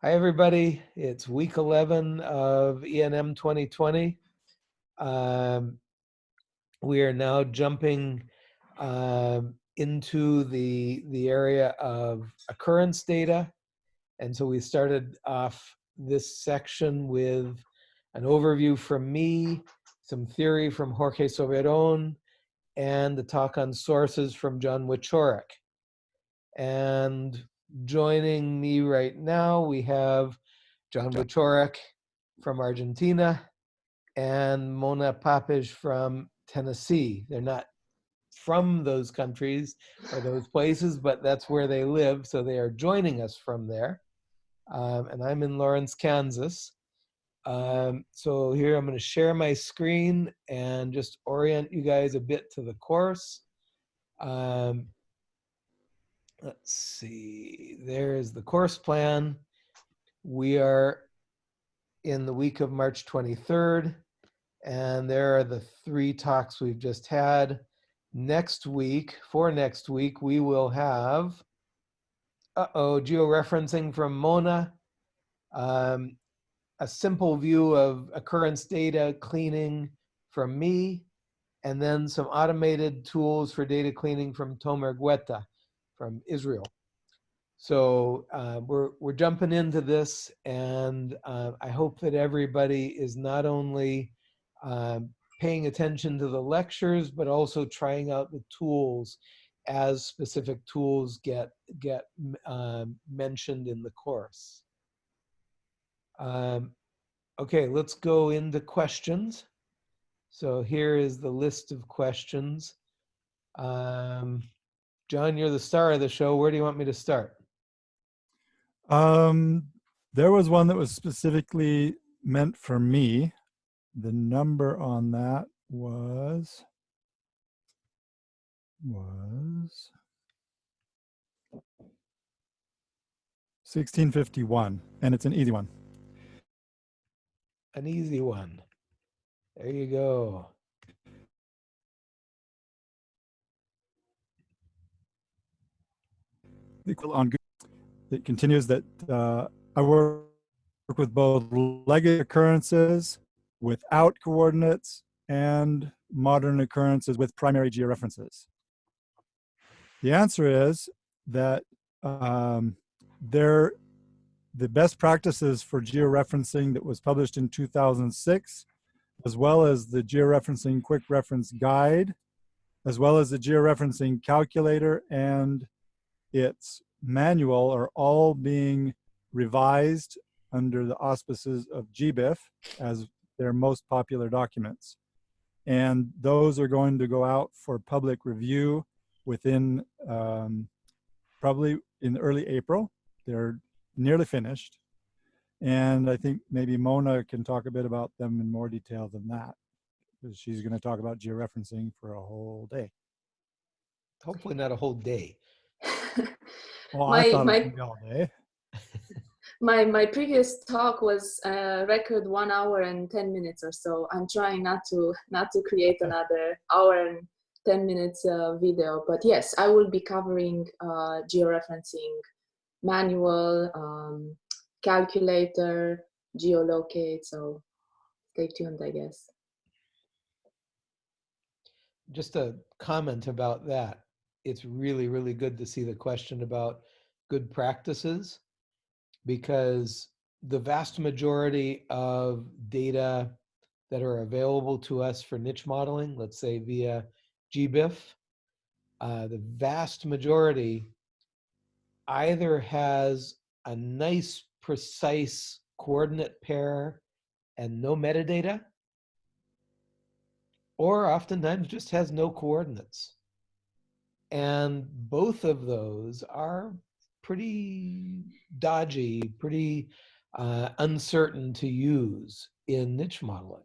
Hi, everybody. It's week 11 of ENM 2020. Um, we are now jumping um, into the, the area of occurrence data. And so we started off this section with an overview from me, some theory from Jorge Soberon, and the talk on sources from John Wieczorek. And joining me right now, we have John Wieczorek from Argentina and Mona Papeş from Tennessee. They're not from those countries or those places, but that's where they live. So they are joining us from there. Um, and I'm in Lawrence, Kansas. Um, so here I'm going to share my screen and just orient you guys a bit to the course. Um, let's see, there's the course plan. We are in the week of March 23rd, and there are the three talks we've just had. Next week, for next week, we will have, uh-oh, georeferencing from Mona, um, a simple view of occurrence data cleaning from me, and then some automated tools for data cleaning from Tomer Gueta from Israel. So uh, we're, we're jumping into this and uh, I hope that everybody is not only um, paying attention to the lectures, but also trying out the tools as specific tools get, get um, mentioned in the course. Um, okay, let's go into questions. So here is the list of questions. Um, John, you're the star of the show. Where do you want me to start? Um, there was one that was specifically meant for me. The number on that was was 1651 and it's an easy one. An easy one. There you go. On it continues that uh, I work with both legacy occurrences without coordinates and modern occurrences with primary georeferences. The answer is that um, there, the best practices for georeferencing that was published in 2006, as well as the georeferencing quick reference guide, as well as the georeferencing calculator and its manual are all being revised under the auspices of GBIF as their most popular documents. And those are going to go out for public review within um, probably in early April. They're nearly finished. And I think maybe Mona can talk a bit about them in more detail than that because she's going to talk about georeferencing for a whole day. Hopefully not a whole day. Well, my, I thought my, all day. my my previous talk was uh, record one hour and 10 minutes or so. I'm trying not to not to create another hour and 10 minutes uh, video but yes i will be covering uh, georeferencing manual um, calculator geolocate so stay tuned i guess. Just a comment about that it's really, really good to see the question about good practices because the vast majority of data that are available to us for niche modeling, let's say via GBIF, uh, the vast majority either has a nice, precise coordinate pair and no metadata, or oftentimes just has no coordinates. And both of those are pretty dodgy, pretty uh, uncertain to use in niche modeling.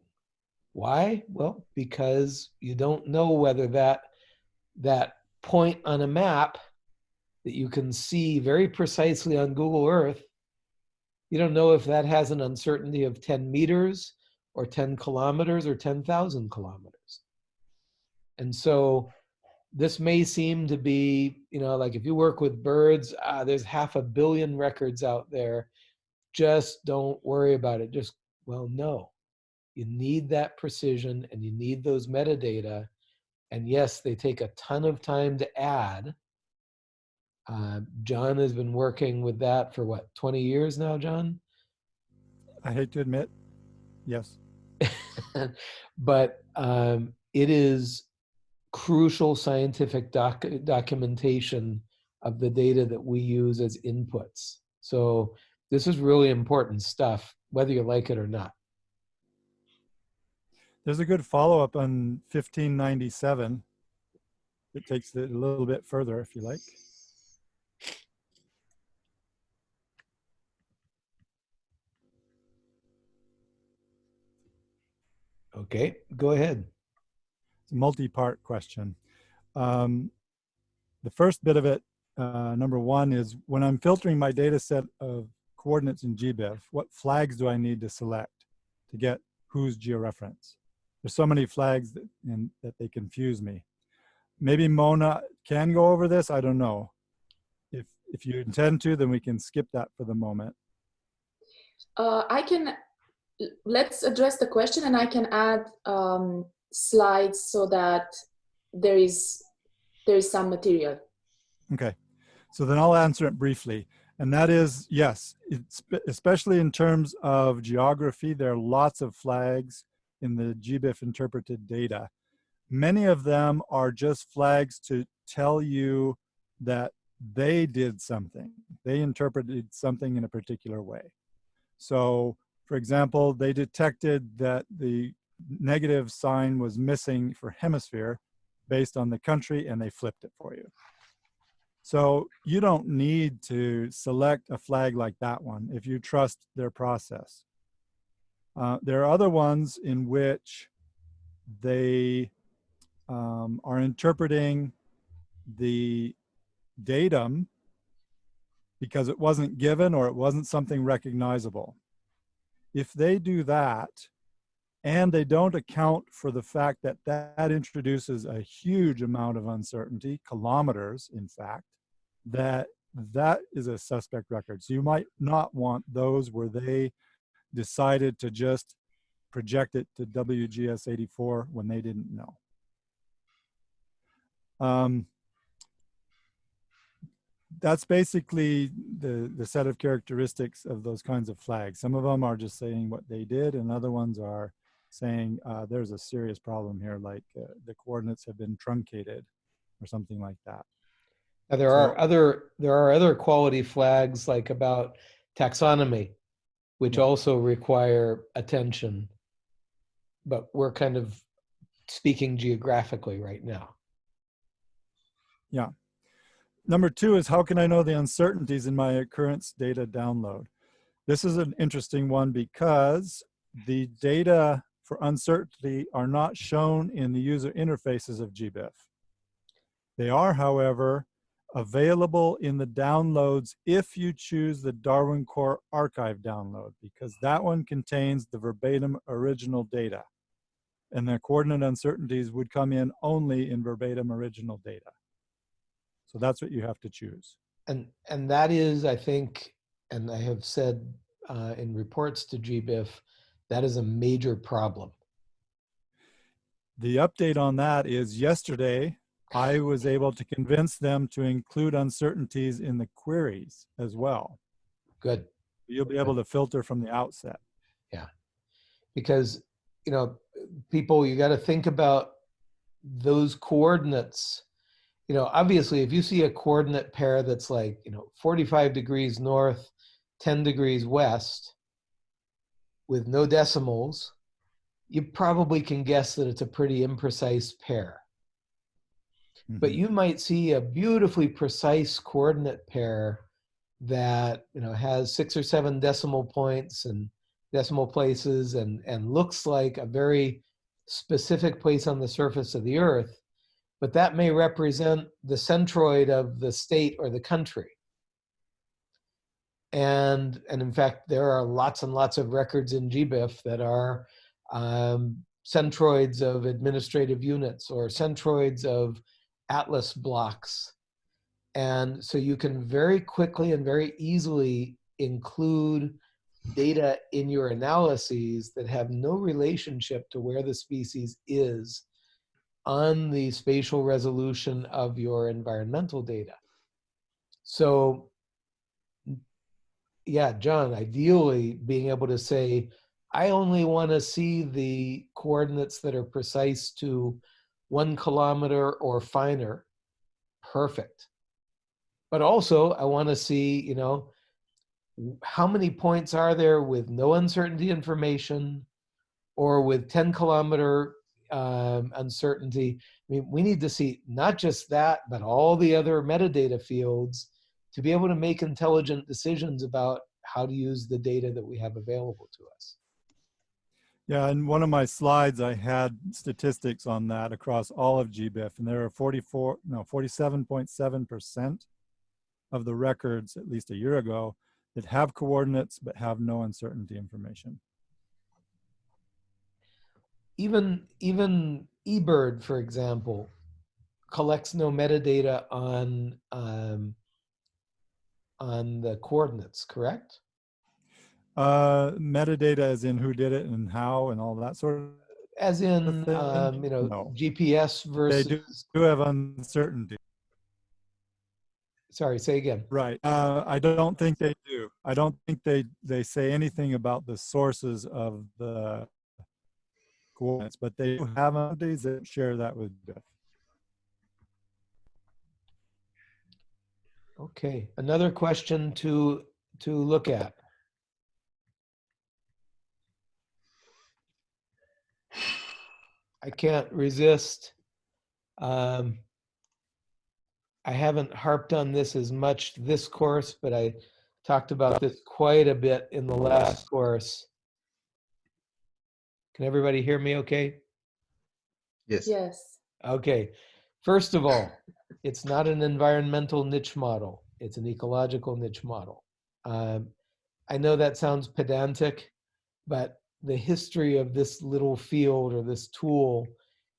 Why? Well, because you don't know whether that, that point on a map that you can see very precisely on Google Earth, you don't know if that has an uncertainty of 10 meters or 10 kilometers or 10,000 kilometers. And so this may seem to be, you know, like if you work with birds, uh, there's half a billion records out there. just don't worry about it. Just, well, no. You need that precision and you need those metadata. And yes, they take a ton of time to add. Uh, John has been working with that for what, 20 years now, John? I hate to admit, yes. but um, it is crucial scientific doc documentation of the data that we use as inputs. So this is really important stuff, whether you like it or not. There's a good follow-up on 1597. It takes it a little bit further if you like. Okay, go ahead. Multi-part question. Um, the first bit of it, uh, number one, is when I'm filtering my data set of coordinates in GBIF, what flags do I need to select to get whose georeference? There's so many flags that, in, that they confuse me. Maybe Mona can go over this, I don't know. If, if you intend to, then we can skip that for the moment. Uh, I can, let's address the question and I can add um, slides so that there is, there is some material. Okay, so then I'll answer it briefly. And that is, yes, especially in terms of geography, there are lots of flags in the GBIF interpreted data. Many of them are just flags to tell you that they did something. They interpreted something in a particular way. So for example, they detected that the negative sign was missing for hemisphere based on the country and they flipped it for you. So you don't need to select a flag like that one if you trust their process. Uh, there are other ones in which they um, are interpreting the datum because it wasn't given or it wasn't something recognizable. If they do that, and they don't account for the fact that that introduces a huge amount of uncertainty, kilometers, in fact, that that is a suspect record. So you might not want those where they decided to just project it to WGS 84 when they didn't know. Um, that's basically the, the set of characteristics of those kinds of flags. Some of them are just saying what they did and other ones are saying uh, there's a serious problem here, like uh, the coordinates have been truncated or something like that. Now, there so, are other there are other quality flags like about taxonomy, which yeah. also require attention, but we're kind of speaking geographically right now. Yeah. Number two is how can I know the uncertainties in my occurrence data download? This is an interesting one because the data for uncertainty are not shown in the user interfaces of GBIF. They are, however, available in the downloads if you choose the Darwin Core Archive download, because that one contains the verbatim original data. And the coordinate uncertainties would come in only in verbatim original data. So that's what you have to choose. And, and that is, I think, and I have said uh, in reports to GBIF, that is a major problem. The update on that is yesterday, I was able to convince them to include uncertainties in the queries as well. Good. You'll be able to filter from the outset. Yeah. Because, you know, people, you got to think about those coordinates. You know, obviously, if you see a coordinate pair that's like, you know, 45 degrees north, 10 degrees west with no decimals, you probably can guess that it's a pretty imprecise pair. Mm -hmm. But mm-hmm. you might see a beautifully precise coordinate pair that you know has six or seven decimal points and decimal places and, and looks like a very specific place on the surface of the earth, but that may represent the centroid of the state or the country. And, and in fact, there are lots and lots of records in GBIF that are um, centroids of administrative units or centroids of atlas blocks. And so you can very quickly and very easily include data in your analyses that have no relationship to where the species is on the spatial resolution of your environmental data. So yeah, John, ideally being able to say, I only want to see the coordinates that are precise to one kilometer or finer. Perfect. But also I want to see, you know, how many points are there with no uncertainty information or with 10 kilometer um, uncertainty? I mean, we need to see not just that, but all the other metadata fields to be able to make intelligent decisions about how to use the data that we have available to us. Yeah, in one of my slides, I had statistics on that across all of GBIF, and there are 44, no, 47.7% of the records, at least a year ago, that have coordinates but have no uncertainty information. Even, even eBird, for example, collects no metadata on um, on the coordinates, correct? Uh, metadata as in who did it and how and all that sort of. As in, um, you know, No. GPS They versus, do, do have uncertainty. sorry, say again. Right. Uh, I don't think they do. I don't think they, they say anything about the sources of the coordinates, but they do have entities that share that with BIF. Okay, another question to, to look at. I can't resist. Um, I haven't harped on this as much this course, but I talked about this quite a bit in the last course. Can everybody hear me okay? Yes. Yes. Okay, first of all, it's not an environmental niche model. It's an ecological niche model. Um, I know that sounds pedantic, but the history of this little field or this tool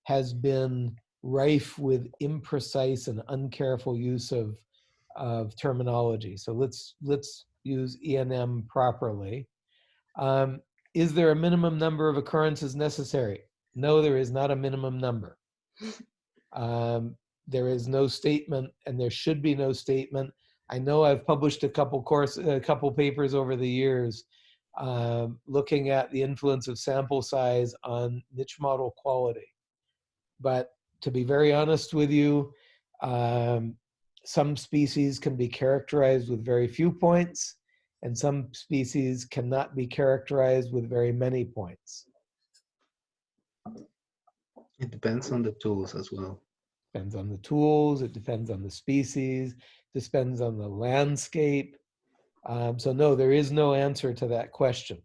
has been rife with imprecise and uncareful use of, of terminology. So let's, let's use ENM properly. Um, is there a minimum number of occurrences necessary? No, there is not a minimum number. Um, there is no statement and there should be no statement. I know I've published a couple course, a couple papers over the years um, looking at the influence of sample size on niche model quality. But to be very honest with you, um, some species can be characterized with very few points and some species cannot be characterized with very many points. It depends on the tools as well. Depends on the tools, it depends on the species, depends on the landscape. Um, so no, there is no answer to that question.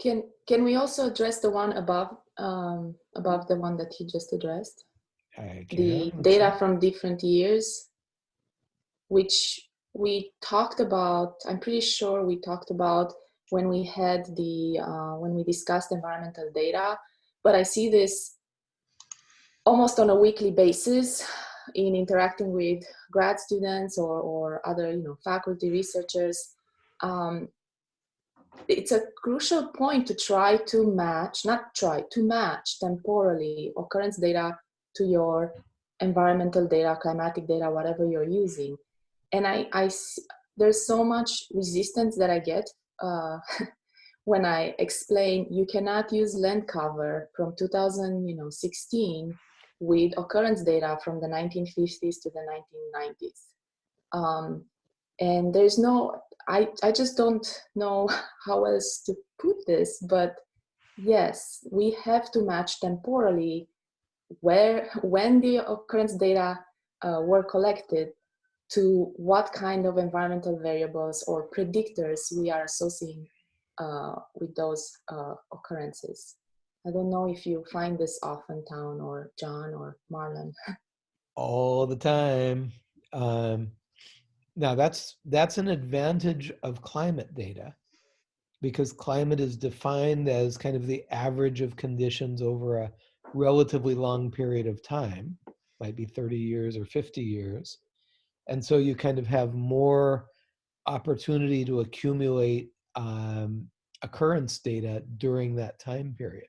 Can can we also address the one above um, above the one that he just addressed? The data from different years, which we talked about. I'm pretty sure we talked about when we had the uh, when we discussed environmental data. But I see this almost on a weekly basis in interacting with grad students or, or other you know faculty researchers um, it's a crucial point to try to match not try to match temporally occurrence data to your environmental data climatic data whatever you're using and I, I there's so much resistance that i get uh, when i explain you cannot use land cover from 2000 you know 16 with occurrence data from the 1950s to the 1990s. Um, and there's no, I, I just don't know how else to put this, but yes, we have to match temporally where, when the occurrence data uh, were collected to what kind of environmental variables or predictors we are associating uh, with those uh, occurrences. I don't know if you find this often, Town or John or Marlon. all the time. Um, now that's that's an advantage of climate data because climate is defined as kind of the average of conditions over a relatively long period of time, might be 30 years or 50 years. And so you kind of have more opportunity to accumulate um, occurrence data during that time period.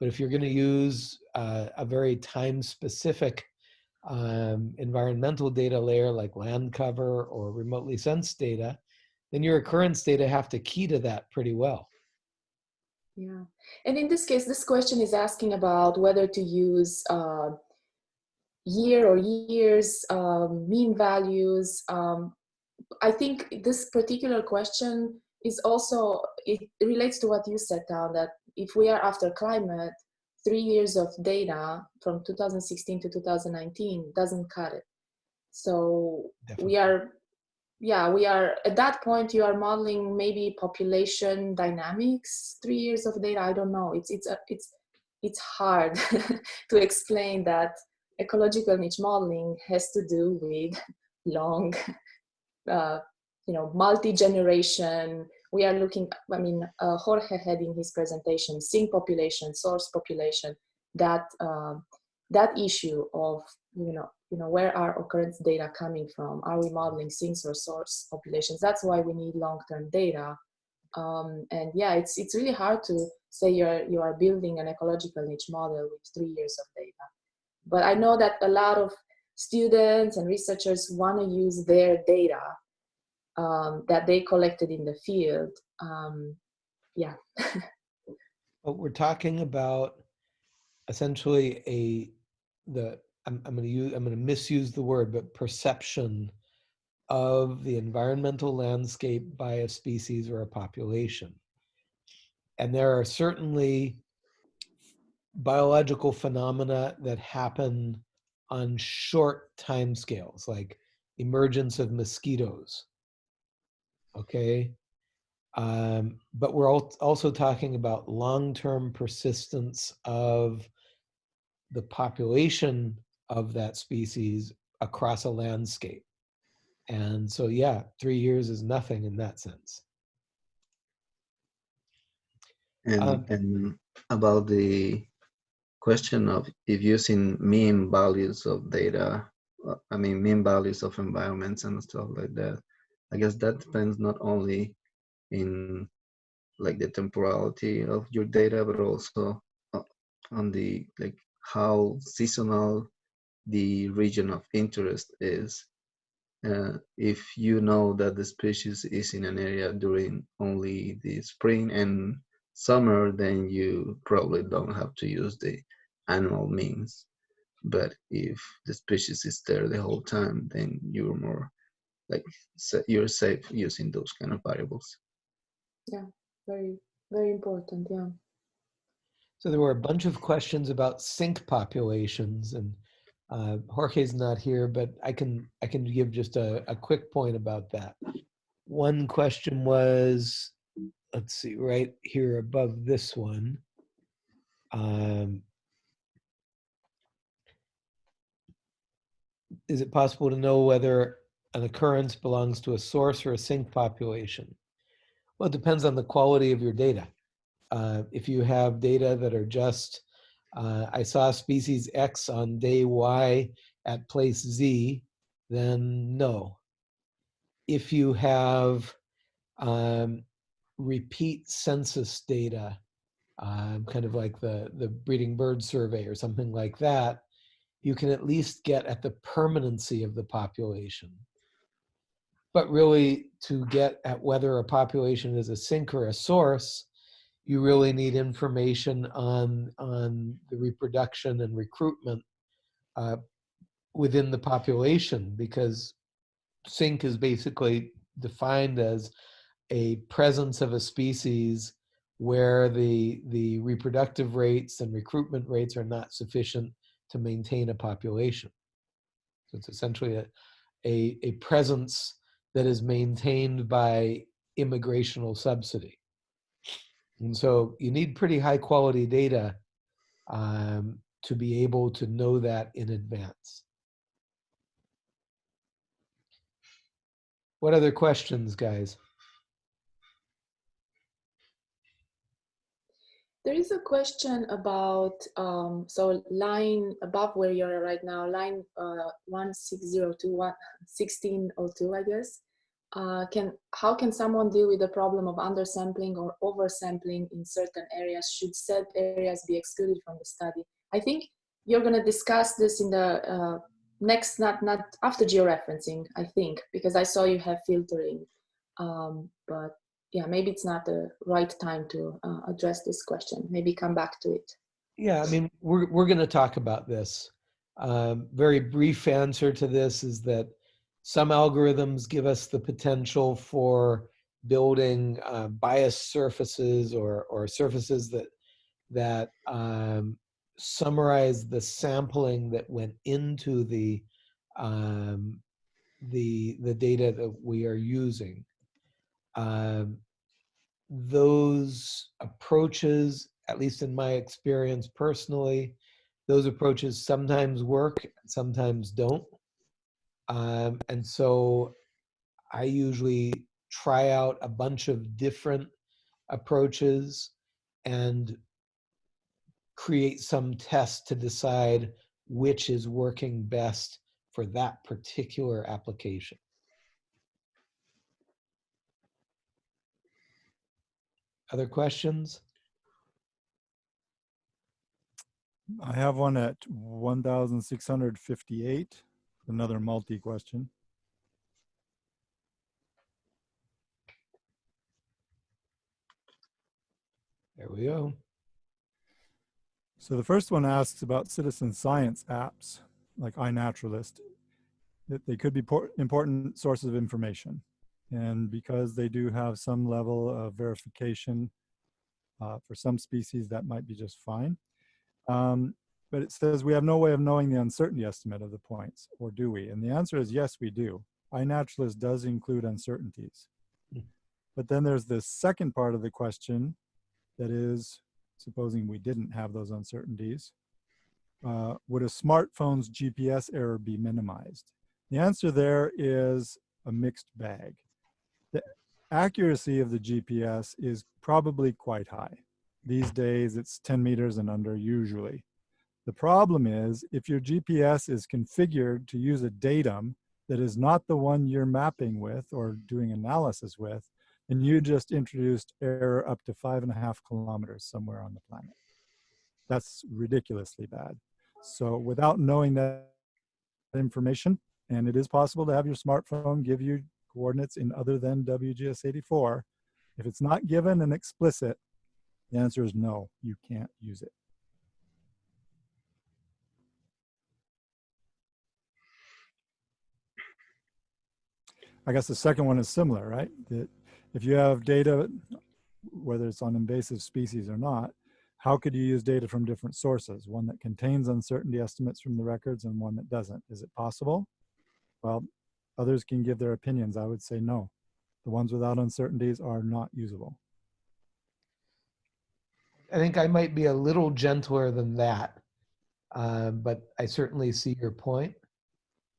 But if you're going to use uh, a very time-specific um, environmental data layer like land cover or remotely sensed data, then your occurrence data have to key to that pretty well. Yeah, and in this case, this question is asking about whether to use uh, year or years, um, mean values. Um, I think this particular question is also, it relates to what you said, Tal, that if we are after climate, three years of data from 2016 to 2019 doesn't cut it. So Definitely. we are, yeah, we are, at that point you are modeling maybe population dynamics, three years of data, I don't know. It's, it's, a, it's, it's hard to explain that ecological niche modeling has to do with long, uh, you know, multi-generation. We are looking, I mean, uh, Jorge had in his presentation, sink population, source population, that, uh, that issue of, you know, you know, where are occurrence data coming from? Are we modeling sinks or source populations? That's why we need long-term data. Um, and yeah, it's, it's really hard to say you're, you are building an ecological niche model with three years of data. But I know that a lot of students and researchers want to use their data um, that they collected in the field. Um, yeah. But we're talking about essentially a the I'm, I'm going to use I'm going to misuse the word, but perception of the environmental landscape by a species or a population. And there are certainly biological phenomena that happen on short time scales, like emergence of mosquitoes. Okay. Um, but we're al- also talking about long-term persistence of the population of that species across a landscape. And so, yeah, three years is nothing in that sense. And, Um, and about the question of if using mean values of data, uh, I mean, mean values of environments and stuff like that, I guess that depends not only in like the temporality of your data, but also uh, on the like how seasonal the region of interest is. Uh, if you know that the species is in an area during only the spring and summer, then you probably don't have to use the annual means. But if the species is there the whole time, then you're more like you're safe using those kind of variables. yeah, very, very important. Yeah. So there were a bunch of questions about sink populations, and uh, Jorge's not here, but I can I can give just a, a quick point about that. One question was, let's see, right here above this one. Um, is it possible to know whether an occurrence belongs to a source or a sink population? Well, it depends on the quality of your data. Uh, if you have data that are just, uh, I saw species X on day Y at place Z, then no. If you have um, repeat census data, um, kind of like the, the breeding bird survey or something like that, you can at least get at the permanency of the population. But really, to get at whether a population is a sink or a source, you really need information on, on the reproduction and recruitment uh, within the population because sink is basically defined as a presence of a species where the, the reproductive rates and recruitment rates are not sufficient to maintain a population. So it's essentially a, a, a presence that is maintained by immigrational subsidy. And so you need pretty high quality data um, to be able to know that in advance. What other questions, guys? There is a question about, um, so line above where you're right now, line uh, 1602, 1602, I guess. uh, can how can someone deal with the problem of undersampling or oversampling in certain areas? Should said areas be excluded from the study? I think you're going to discuss this in the uh, next, not not after georeferencing. I think because I saw you have filtering, um, but yeah, maybe it's not the right time to uh, address this question. Maybe come back to it. Yeah, I mean, we're, we're going to talk about this. Um, very brief answer to this is that some algorithms give us the potential for building uh, biased surfaces or, or surfaces that, that um, summarize the sampling that went into the, um, the, the data that we are using. Um, those approaches, at least in my experience personally, those approaches sometimes work, sometimes don't. Um, and so I usually try out a bunch of different approaches and create some test to decide which is working best for that particular application. Other questions? I have one at 1,658, another multi question. There we go. So the first one asks about citizen science apps like iNaturalist, that they could be important sources of information. And because they do have some level of verification uh, for some species, that might be just fine. Um, but it says we have no way of knowing the uncertainty estimate of the points, or do we? And the answer is yes, we do. iNaturalist does include uncertainties. Mm. But then there's this second part of the question that is, supposing we didn't have those uncertainties, uh, would a smartphone's GPS error be minimized? The answer there is a mixed bag. Accuracy of the GPS is probably quite high. These days it's 10 meters and under usually. The problem is if your GPS is configured to use a datum that is not the one you're mapping with or doing analysis with, then you just introduced error up to five and a half kilometers somewhere on the planet. That's ridiculously bad. So without knowing that information, and it is possible to have your smartphone give you coordinates in other than WGS84, if it's not given and explicit, the answer is no, you can't use it. I guess the second one is similar, right? That if you have data, whether it's on invasive species or not, how could you use data from different sources? One that contains uncertainty estimates from the records and one that doesn't. Is it possible? Well, others can give their opinions. I would say no. The ones without uncertainties are not usable. I think I might be a little gentler than that, uh, but I certainly see your point.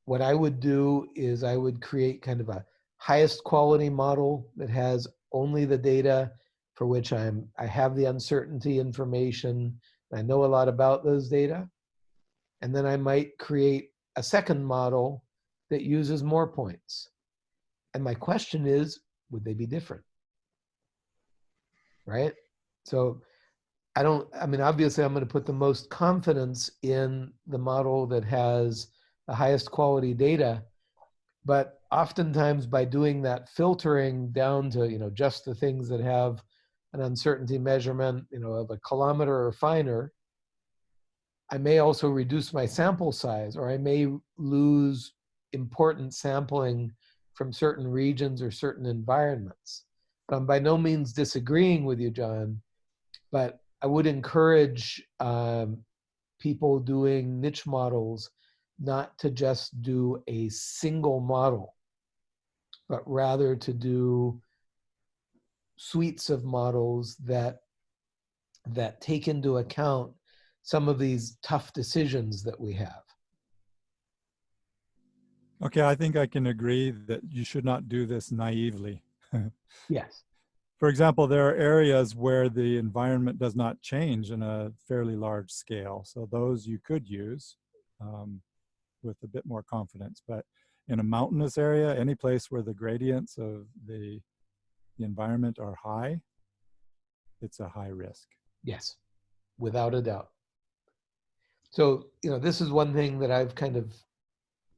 What I would do is I would create kind of a highest quality model that has only the data for which I'm I have the uncertainty information. I know a lot about those data. And then I might create a second model that uses more points. And my question is, would they be different? Right? So I don't, I mean, obviously I'm going to put the most confidence in the model that has the highest quality data. But oftentimes by doing that filtering down to, you know, just the things that have an uncertainty measurement, you know, of a kilometer or finer, I may also reduce my sample size or I may lose important sampling from certain regions or certain environments. I'm by no means disagreeing with you, John, but I would encourage um, people doing niche models not to just do a single model, but rather to do suites of models that that take into account some of these tough decisions that we have. Okay, I think I can agree that you should not do this naively. yes. For example, there are areas where the environment does not change in a fairly large scale. So those you could use um, with a bit more confidence. But in a mountainous area, any place where the gradients of the, the environment are high, it's a high risk. Yes, without a doubt. So, you know, this is one thing that I've kind of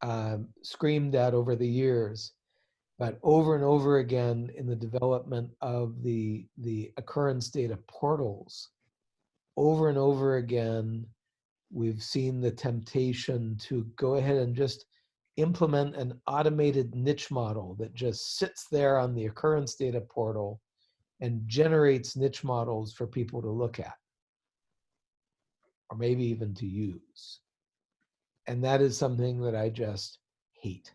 um, screamed at over the years, but over and over again in the development of the the occurrence data portals, over and over again, we've seen the temptation to go ahead and just implement an automated niche model that just sits there on the occurrence data portal and generates niche models for people to look at or maybe even to use. And that is something that I just hate.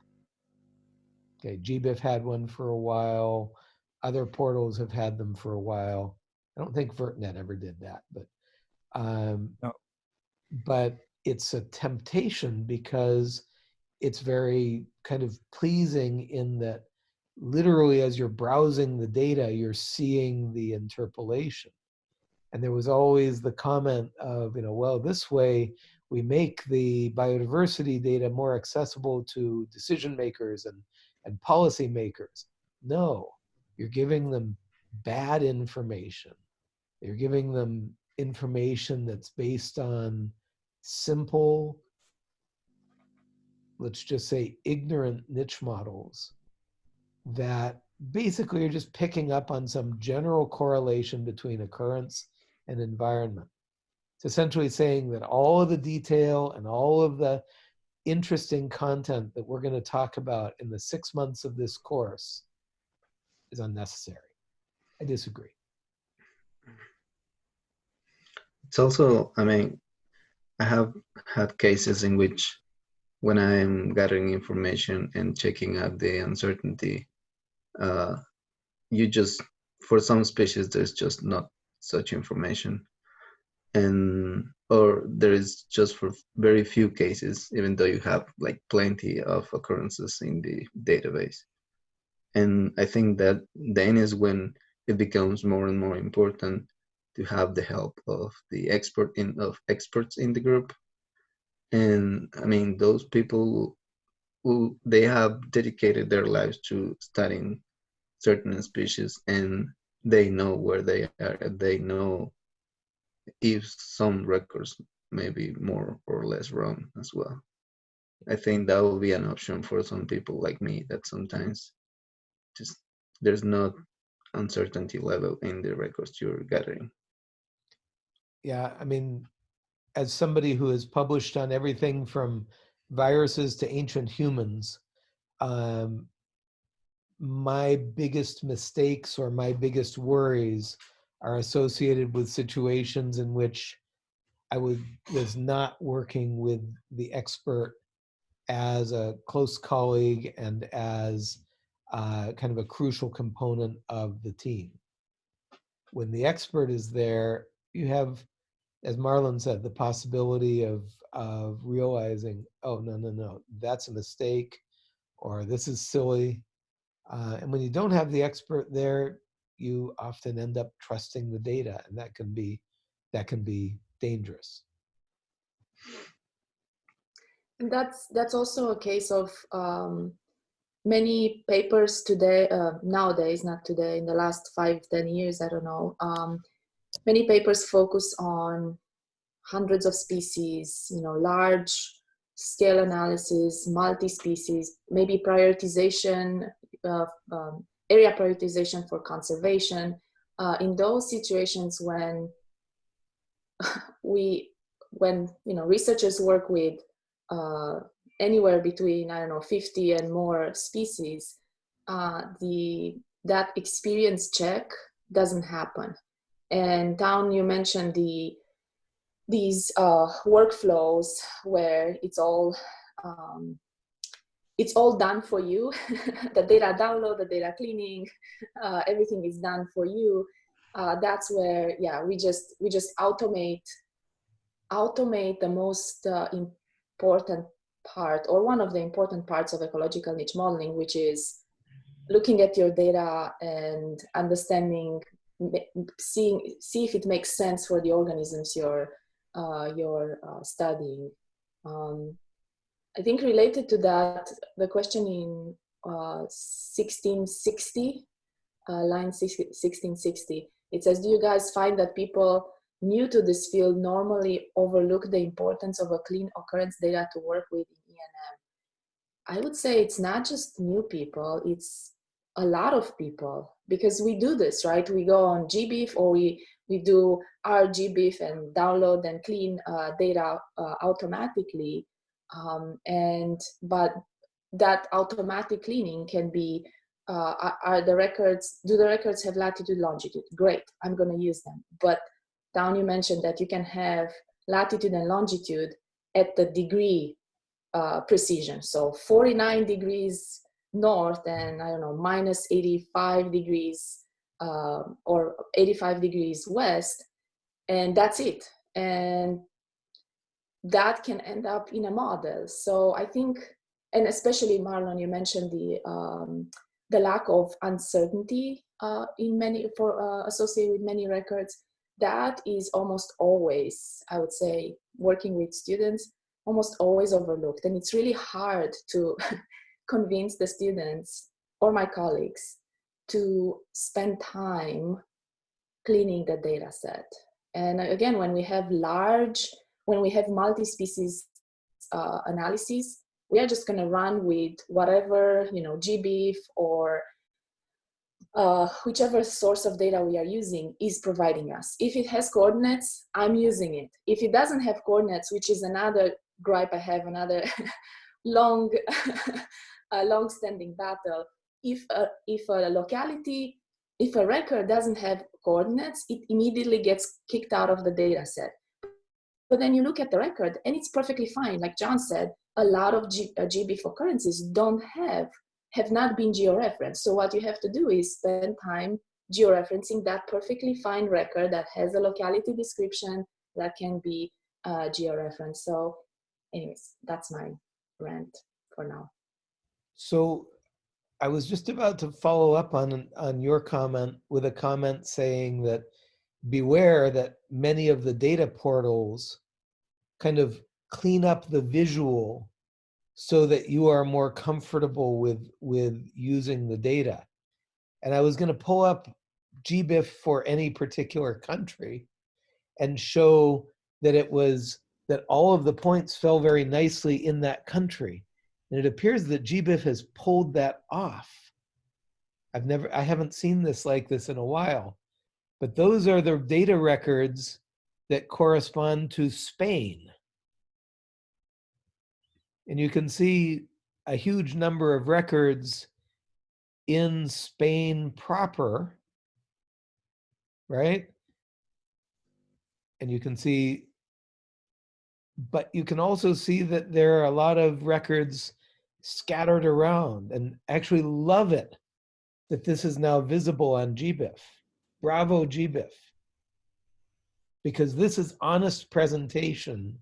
Okay, GBIF had one for a while. Other portals have had them for a while. I don't think VertNet ever did that, but um, No. but it's a temptation because it's very kind of pleasing in that literally as you're browsing the data, you're seeing the interpolation. And there was always the comment of, you know, well, this way we make the biodiversity data more accessible to decision makers and, and policy makers. No, you're giving them bad information. You're giving them information that's based on simple, let's just say ignorant niche models that basically are just picking up on some general correlation between occurrence and environment. It's essentially saying that all of the detail and all of the interesting content that we're going to talk about in the six months of this course is unnecessary. I disagree. It's also, I mean, I have had cases in which when I'm gathering information and checking out the uncertainty, uh, you just, for some species, there's just not such information. And, or there is just for very few cases, even though you have like plenty of occurrences in the database. And I think that then is when it becomes more and more important to have the help of the expert in of experts in the group and i mean those people who they have dedicated their lives to studying certain species and they know where they are they know if some records may be more or less wrong as well. I think that will be an option for some people like me that sometimes just there's not uncertainty level in the records you're gathering. Yeah, I mean, as somebody who has published on everything from viruses to ancient humans, um, my biggest mistakes or my biggest worries are associated with situations in which I would, was not working with the expert as a close colleague and as uh, kind of a crucial component of the team. When the expert is there, you have as Marlon said, the possibility of of realizing, oh no no no, that's a mistake, or this is silly, uh, and when you don't have the expert there, you often end up trusting the data, and that can be that can be dangerous. And that's that's also a case of um, many papers today, uh, nowadays, not today, in the last five, ten years, I don't know. Um, many papers focus on hundreds of species, you know, large scale analysis, multi-species, maybe prioritization, uh, um, area prioritization for conservation. Uh, in those situations when we, when, you know, researchers work with uh, anywhere between, I don't know, 50 and more species, uh, the, that experience check doesn't happen. And Town, you mentioned the these uh, workflows where it's all um, it's all done for you. the data download, the data cleaning, uh, everything is done for you. Uh, that's where yeah we just we just automate automate the most uh, important part or one of the important parts of ecological niche modeling, which is looking at your data and understanding seeing see if it makes sense for the organisms you're uh, you're uh, studying. Um, I think related to that, the question in uh, 1660, uh, line 1660, it says, do you guys find that people new to this field normally overlook the importance of a clean occurrence data to work with in ENM? I would say it's not just new people, it's a lot of people because we do this, right? We go on GBIF or we, we do our GBIF and download and clean uh, data uh, automatically. Um, and, but that automatic cleaning can be, uh, are, the records, do the records have latitude, longitude? Great, I'm gonna use them. But down you mentioned that you can have latitude and longitude at the degree uh, precision. So 49 degrees north and I don't know, minus 85 degrees uh, or 85 degrees west, and that's it. And that can end up in a model. So I think, and especially Marlon, you mentioned the um, the lack of uncertainty uh, in many for uh, associated with many records. That is almost always, I would say, working with students, almost always overlooked, and it's really hard to convince the students or my colleagues to spend time cleaning the data set. And again, when we have large, when we have multi-species uh, analyses, we are just gonna run with whatever, you know, GBIF or uh, whichever source of data we are using is providing us. If it has coordinates, I'm using it. If it doesn't have coordinates, which is another gripe I have, another long a long-standing battle. If a, if a locality, if a record doesn't have coordinates, it immediately gets kicked out of the data set. But then you look at the record and it's perfectly fine. Like John said, a lot of G, uh, GBIF occurrences don't have, have not been georeferenced. So what you have to do is spend time georeferencing that perfectly fine record that has a locality description that can be uh, georeferenced. So anyways, that's my rant for now. So I was just about to follow up on, on your comment with a comment saying that beware that many of the data portals kind of clean up the visual so that you are more comfortable with, with using the data. And I was gonna pull up GBIF for any particular country and show that it was, that all of the points fell very nicely in that country. And it appears that GBIF has pulled that off. I've never, I haven't seen this like this in a while, but those are the data records that correspond to Spain. And you can see a huge number of records in Spain proper, right? And you can see, but you can also see that there are a lot of records scattered around and actually love it that this is now visible on GBIF. Bravo GBIF. Because this is honest presentation.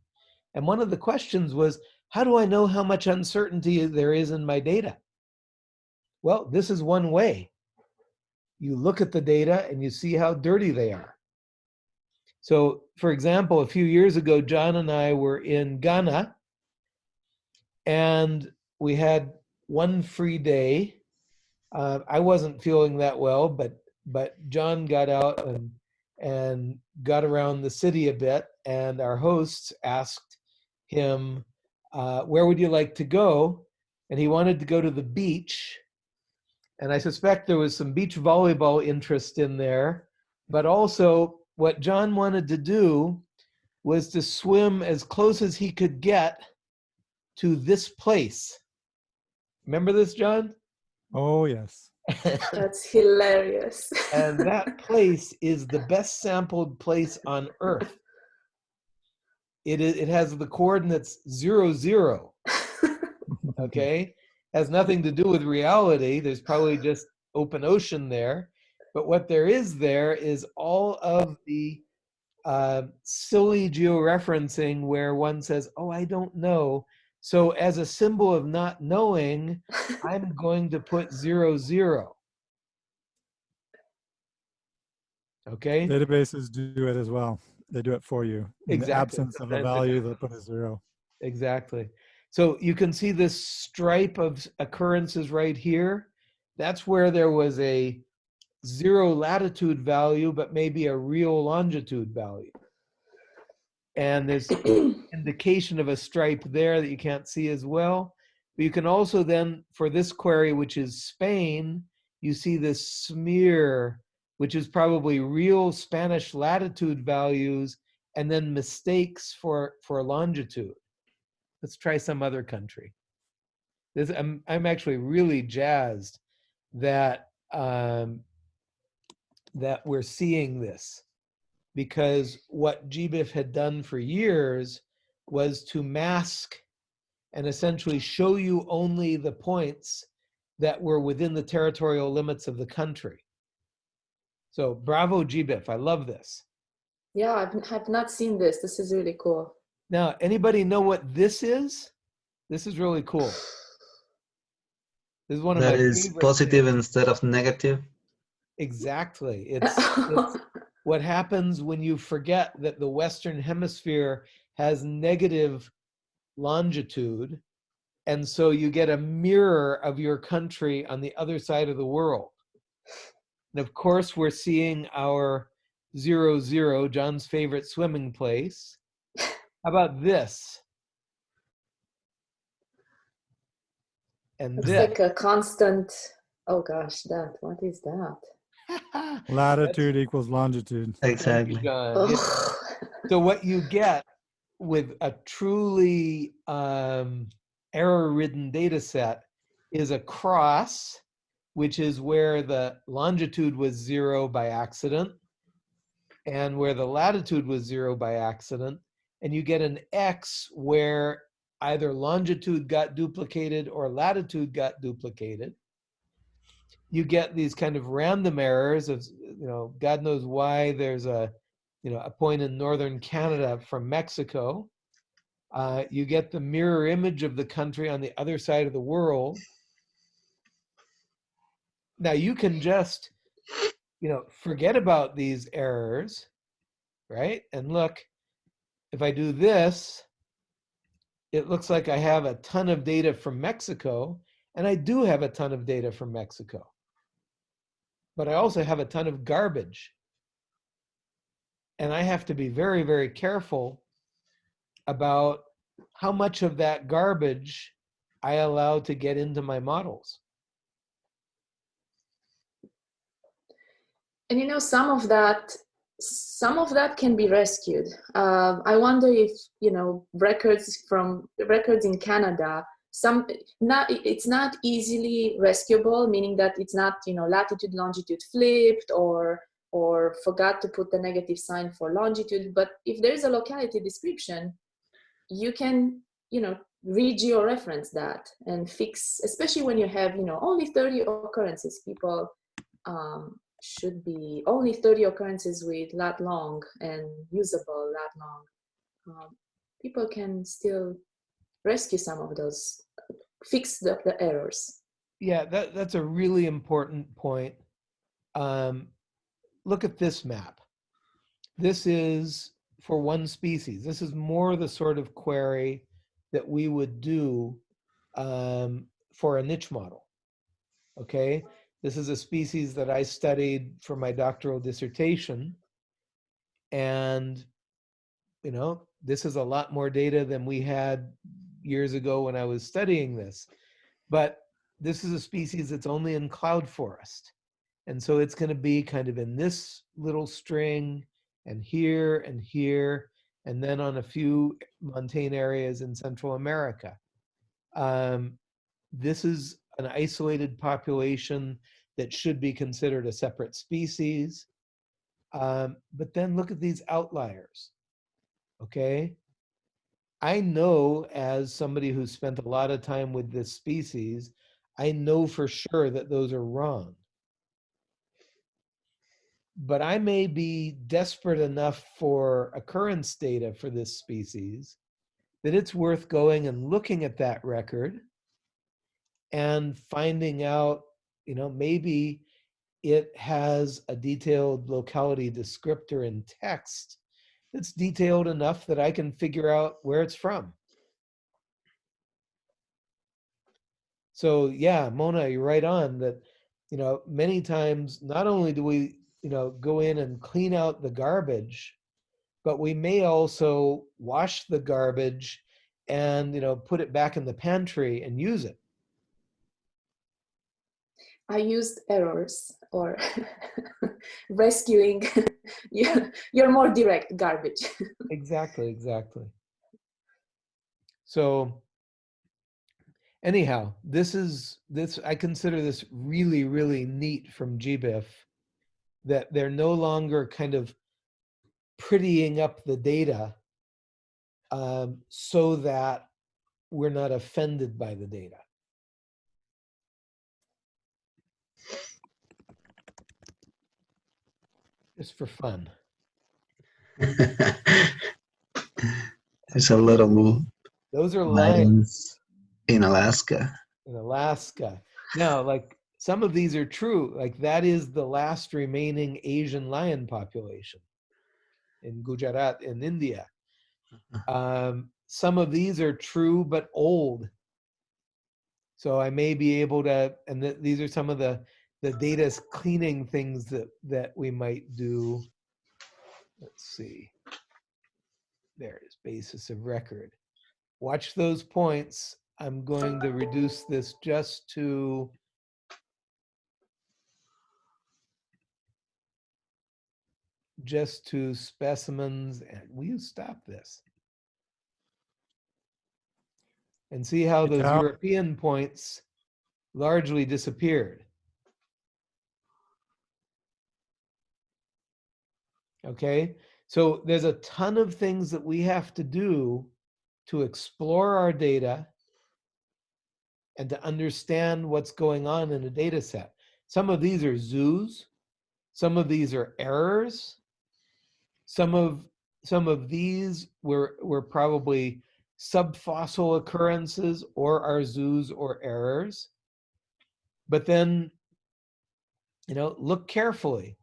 And one of the questions was, how do I know how much uncertainty there is in my data? Well, this is one way. You look at the data and you see how dirty they are. So for example, a few years ago, John and I were in Ghana and we had one free day. Uh, I wasn't feeling that well, but but John got out and and got around the city a bit, and our hosts asked him, uh, "Where would you like to go?" And he wanted to go to the beach, and I suspect there was some beach volleyball interest in there, but also what John wanted to do was to swim as close as he could get to this place Remember this, John? Oh, yes. That's hilarious. and that place is the best sampled place on Earth. It, is, it has the coordinates zero, zero. Okay? Has nothing to do with reality. There's probably just open ocean there. But what there is there is all of the uh, silly georeferencing where one says, oh, I don't know. So as a symbol of not knowing, I'm going to put zero, zero. Okay? Databases do it as well. They do it for you. In Exactly. the absence of a value, they'll put a zero. Exactly. So you can see this stripe of occurrences right here. That's where there was a zero latitude value, but maybe a real longitude value. And there's indication of a stripe there that you can't see as well. But you can also then, for this query, which is Spain, you see this smear, which is probably real Spanish latitude values and then mistakes for, for longitude. Let's try some other country. This, I'm, I'm actually really jazzed that, um, that we're seeing this because what GBIF had done for years was to mask and essentially show you only the points that were within the territorial limits of the country. So bravo GBIF, I love this. Yeah, I've, have not seen this. This is really cool. Now, anybody know what this is? This is really cool. This is one of That my is favorite positive things. instead of negative. Exactly. It's, it's what happens when you forget that the Western Hemisphere has negative longitude. And so you get a mirror of your country on the other side of the world. And of course, we're seeing our zero zero, John's favorite swimming place. How about this? And It's this. like a constant. Oh gosh, that. What is that? Latitude equals longitude. Exactly. Yeah. So what you get with a truly um, error-ridden data set is a cross, which is where the longitude was zero by accident and where the latitude was zero by accident. And you get an X where either longitude got duplicated or latitude got duplicated. You get these kind of random errors of, you know, God knows why there's a, you know, a point in northern Canada from Mexico. Uh, you get the mirror image of the country on the other side of the world. Now you can just, you know, forget about these errors, right? And look, if I do this, it looks like I have a ton of data from Mexico, and I do have a ton of data from Mexico. But I also have a ton of garbage. And I have to be very, very careful about how much of that garbage I allow to get into my models. And you know, some of that, some of that can be rescued. Um, I wonder if you know records from records in Canada. Some not it's not easily rescuable, meaning that it's not you know latitude longitude flipped or or forgot to put the negative sign for longitude. But if there is a locality description, you can you know regeo-reference that and fix, especially when you have you know only 30 occurrences. People um, should be only 30 occurrences with lat long and usable lat long. Um, people can still rescue some of those, fix the, the errors. Yeah, that, that's a really important point. Um, look at this map. This is for one species. This is more the sort of query that we would do um, for a niche model. Okay, this is a species that I studied for my doctoral dissertation. And, you know, this is a lot more data than we had years ago when I was studying this. But this is a species that's only in cloud forest. And so it's going to be kind of in this little string and here and here, and then on a few montane areas in Central America. Um, this is an isolated population that should be considered a separate species. Um, but then look at these outliers, okay? I know as somebody who spent a lot of time with this species, I know for sure that those are wrong. But I may be desperate enough for occurrence data for this species that it's worth going and looking at that record and finding out, you know, maybe it has a detailed locality descriptor in text that's detailed enough that I can figure out where it's from. So yeah, Mona, you're right on that, you know, many times, not only do we, you know, go in and clean out the garbage, but we may also wash the garbage and, you know, put it back in the pantry and use it. I used errors or rescuing. you- You're more direct garbage. Exactly, exactly. So anyhow, this is this I consider this really really neat from GBIF that they're no longer kind of prettying up the data um, so that we're not offended by the data. Just for fun. There's a little of Those are lions. lions in Alaska. in Alaska. Now, like some of these are true. Like that is the last remaining Asian lion population in Gujarat in India. Um, some of these are true but old. So I may be able to, and th- these are some of the the data's cleaning things that that we might do. Let's see. There it is, basis of record. Watch those points. I'm going to reduce this just to just to specimens. And will you stop this? And see how those. European points largely disappeared. Okay, so there's a ton of things that we have to do to explore our data and to understand what's going on in a data set. Some of these are zoos, some of these are errors, some of some of these were were probably subfossil occurrences or are zoos or errors. But then, you know, look carefully.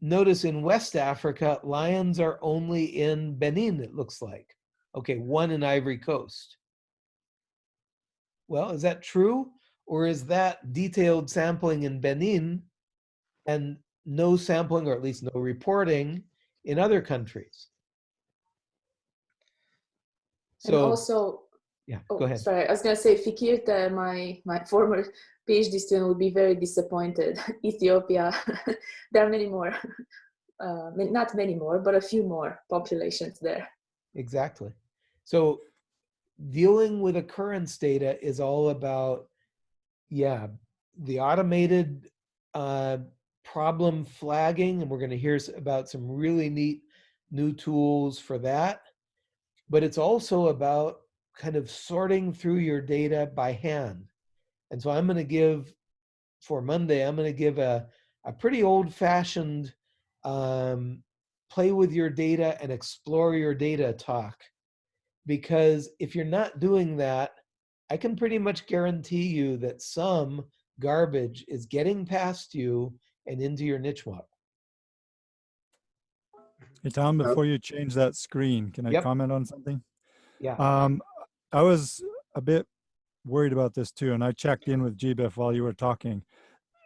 Notice in West Africa, lions are only in Benin, it looks like. Okay, one in Ivory Coast. Well, is that true? Or is that detailed sampling in Benin and no sampling, or at least no reporting in other countries? and also, yeah, oh, go ahead. sorry, I was gonna say Fikirte, my my former PhD student would be very disappointed. Ethiopia, there are many more, uh, not many more, but a few more populations there. Exactly. So dealing with occurrence data is all about, yeah, the automated uh, problem flagging, and we're going to hear about some really neat new tools for that. But it's also about kind of sorting through your data by hand. And so I'm going to give, for Monday, I'm going to give a, a pretty old fashioned um, play with your data and explore your data talk. Because if you're not doing that, I can pretty much guarantee you that some garbage is getting past you and into your niche model. Hey, Tom, Uh, before you change that screen, can I Yep. comment on something? Yeah. Um, I was a bit worried about this too, and I checked in with GBIF while you were talking.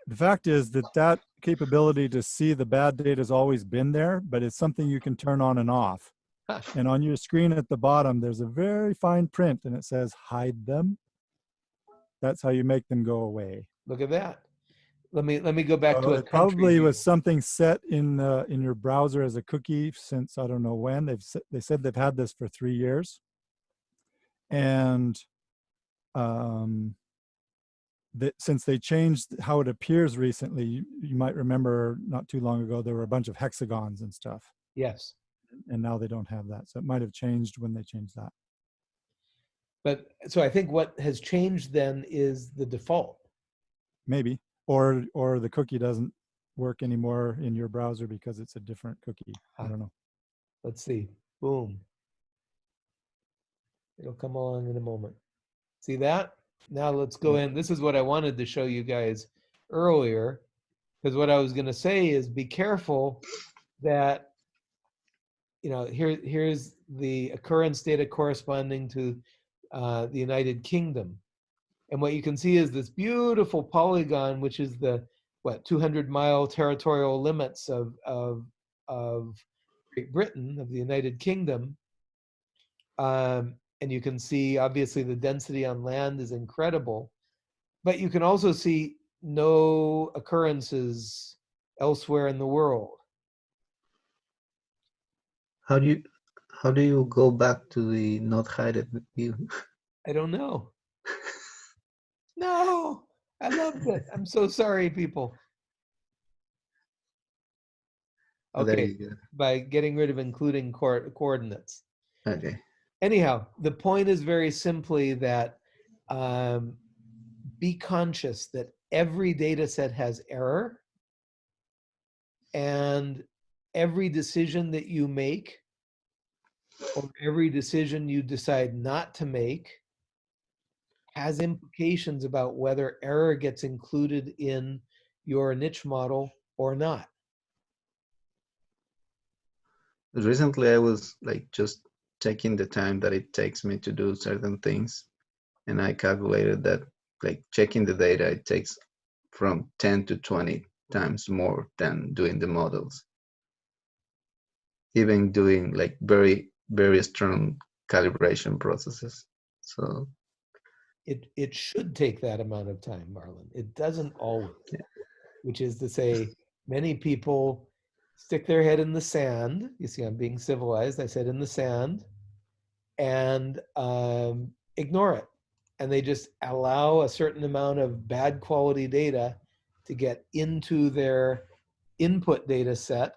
The fact is that that capability to see the bad data has always been there, but it's something you can turn on and off. And on your screen at the bottom, there's a very fine print and it says hide them. That's how you make them go away. Look at that. Let me let me go back to So it probably country was something set in uh, in your browser as a cookie since I don't know when. They've they said they've had this for three years, and um, that since they changed how it appears recently, you, you might remember not too long ago there were a bunch of hexagons and stuff, Yes. and now they don't have that. So it might have changed when they changed that. But so I think what has changed then is the default. Maybe, or or the cookie doesn't work anymore in your browser because it's a different cookie. I Ah. don't know. Let's see. Boom. It'll come along in a moment. See that? Now let's go in. This is what I wanted to show you guys earlier. Because what I was going to say is be careful that, you know, here, here's the occurrence data corresponding to uh, the United Kingdom. And what you can see is this beautiful polygon, which is the, what, 200 mile territorial limits of, of, of Great Britain, of the United Kingdom. Um, and you can see, obviously, the density on land is incredible. But you can also see no occurrences elsewhere in the world. How do you how do you go back to the not hidden view? I don't know. No, I loved it. I'm so sorry, people. Okay, by getting rid of including co- coordinates. Okay. Anyhow, the point is very simply that um, be conscious that every data set has error and every decision that you make or every decision you decide not to make has implications about whether error gets included in your niche model or not. Recently, I was like just checking the time that it takes me to do certain things, and I calculated that like checking the data it takes from 10 to 20 times more than doing the models. Even doing like very very strong calibration processes. So it it should take that amount of time, Marlon. It doesn't always. Yeah. Which is to say, many people stick their head in the sand. You see, I'm being civilized. I said in the sand, and um, ignore it, and they just allow a certain amount of bad quality data to get into their input data set,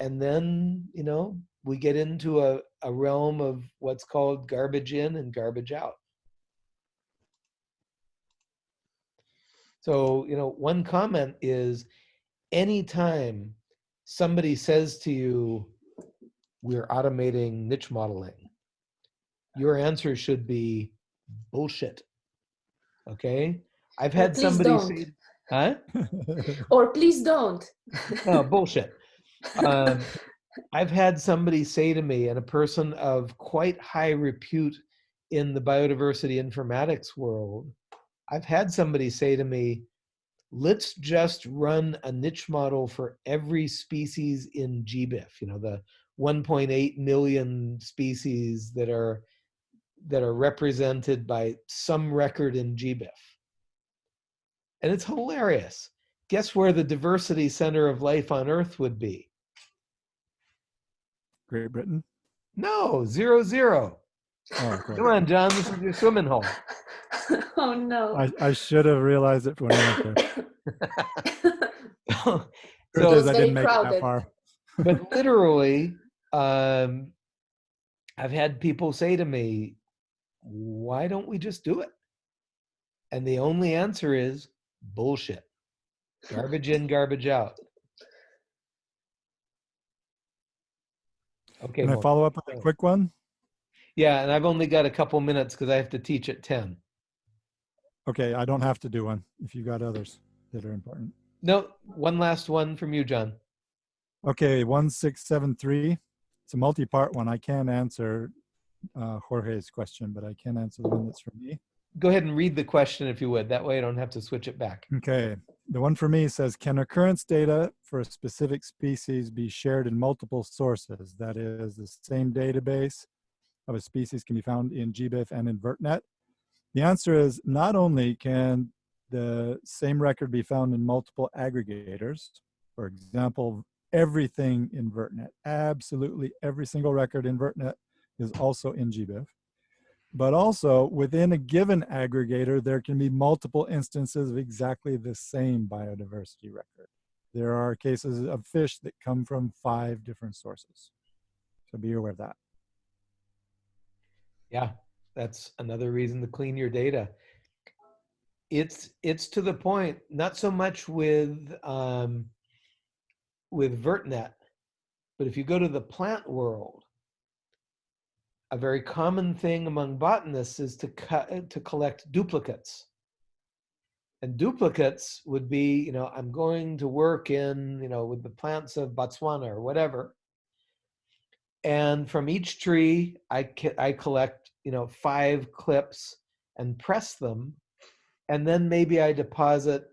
and then you know we get into a, a realm of what's called garbage in and garbage out. So, you know, one comment is anytime somebody says to you, we're automating niche modeling, your answer should be bullshit. Okay? I've had somebody don't. say, huh? Or please don't. No, bullshit. Um, I've had somebody say to me, and a person of quite high repute in the biodiversity informatics world, I've had somebody say to me, let's just run a niche model for every species in GBIF, you know, the 1.8 million species that are that are represented by some record in GBIF. And it's hilarious. Guess where the diversity center of life on Earth would be? Great Britain. No, zero zero. Oh. Come on, John, this is your swimming hole. oh no. I, I should have realized it when I went there. so, Truth is, I didn't make it that far. but literally, um, I've had people say to me, why don't we just do it? And the only answer is bullshit. Garbage in, garbage out. Okay. Can I follow up with a quick one? Yeah, and I've only got a couple minutes because I have to teach at 10. Okay, I don't have to do one if you got others that are important. No, one last one from you, John. Okay, 1673. It's a multi-part one. I can't answer uh, Jorge's question, but I can answer the one that's for me. Go ahead and read the question if you would. That way I don't have to switch it back. Okay, the one for me says, can occurrence data for a specific species be shared in multiple sources? That is, the same database of a species can be found in GBIF and in VertNet. The answer is not only can the same record be found in multiple aggregators, for example, everything in VertNet, absolutely every single record in VertNet is also in GBIF. But also within a given aggregator, there can be multiple instances of exactly the same biodiversity record. There are cases of fish that come from five different sources. So be aware of that. Yeah, that's another reason to clean your data. It's it's to the point, not so much with um, with VertNet, but if you go to the plant world, a very common thing among botanists is to cut to collect duplicates. And duplicates would be, you know, I'm going to work in, you know, with the plants of Botswana or whatever. And from each tree, I, I collect, you know, five clips and press them And then maybe I deposit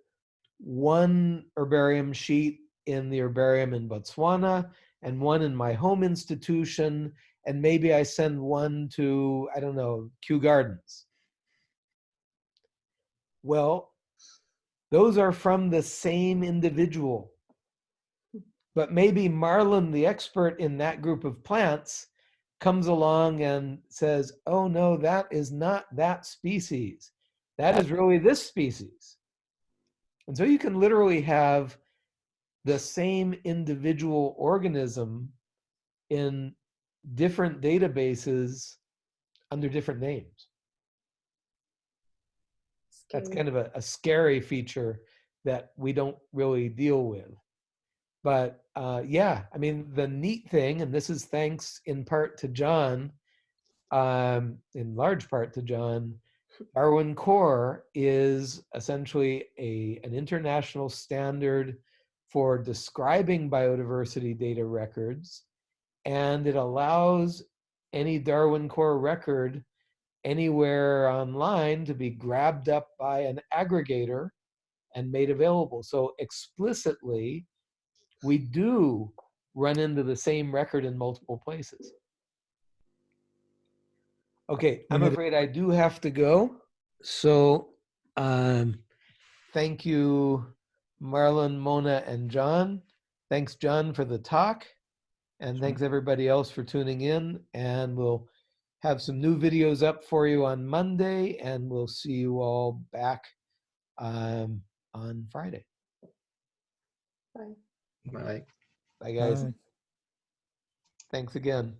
one herbarium sheet in the herbarium in Botswana and one in my home institution. And maybe I send one to, I don't know, Kew Gardens. Well, those are from the same individual. But maybe Marlon, the expert in that group of plants, comes along and says, oh no, that is not that species. That is really this species. And so you can literally have the same individual organism in different databases under different names. That's kind of a, a scary feature that we don't really deal with. But uh, yeah, I mean, the neat thing, and this is thanks in part to John, um, in large part to John, Darwin Core is essentially a, an international standard for describing biodiversity data records. And it allows any Darwin Core record anywhere online to be grabbed up by an aggregator and made available. So explicitly, we do run into the same record in multiple places. Okay, I'm afraid I do have to go. So um, thank you, Marlon, Mona, and John. Thanks, John, for the talk. And thanks everybody else for tuning in. And we'll have some new videos up for you on Monday, and we'll see you all back um, on Friday. Bye. Bye. Bye, guys. Bye. Thanks again.